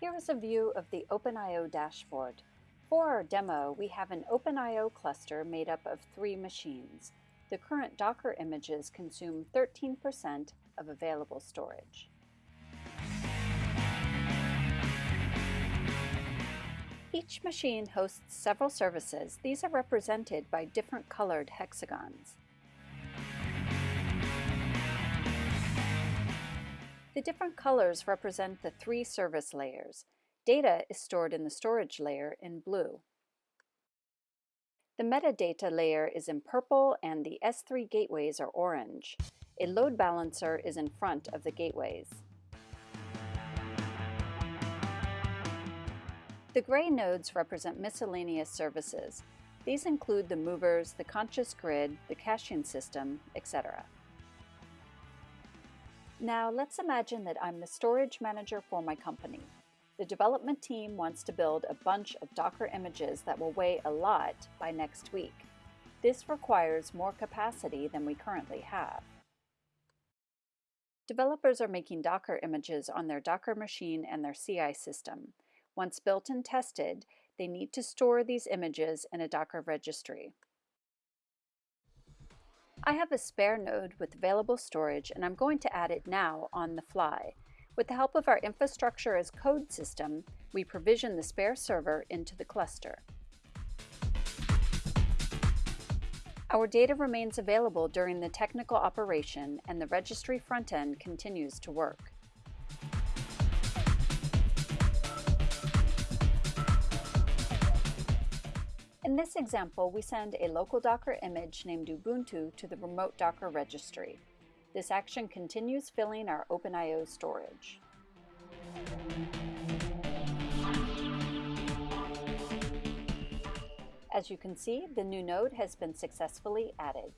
Here is a view of the OpenIO dashboard. For our demo, we have an OpenIO cluster made up of three machines. The current Docker images consume 13% of available storage. Each machine hosts several services. These are represented by different colored hexagons. The different colors represent the three service layers. Data is stored in the storage layer in blue. The metadata layer is in purple and the S3 gateways are orange. A load balancer is in front of the gateways. The gray nodes represent miscellaneous services. These include the movers, the conscience grid, the caching system, etc. Now let's imagine that I'm the storage manager for my company. The development team wants to build a bunch of Docker images that will weigh a lot by next week. This requires more capacity than we currently have. Developers are making Docker images on their Docker machine and their CI system. Once built and tested, they need to store these images in a Docker registry. I have a spare node with available storage and I'm going to add it now on the fly. With the help of our infrastructure as code system, we provision the spare server into the cluster. Our data remains available during the technical operation and the registry front end continues to work. In this example, we send a local Docker image named Ubuntu to the remote Docker registry. This action continues filling our OpenIO storage. As you can see, the new node has been successfully added.